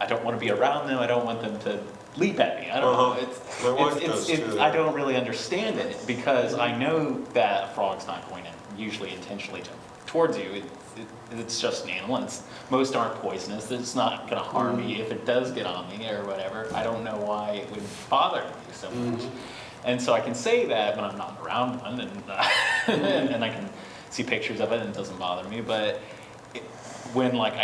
I don't want to be around them, I don't want them to leap at me, I don't. Uh-huh. It's, it's, it's, it's. I don't really understand it, because I know that a frog's not going in, usually intentionally to, towards you. It, it, it's just an animal, it's, most aren't poisonous, it's not gonna harm Mm-hmm. me if it does get on me or whatever. I don't know why it would bother me so much. Mhm. And so I can say that when I'm not around one, and, uh, and, and I can see pictures of it and it doesn't bother me, but it, when like I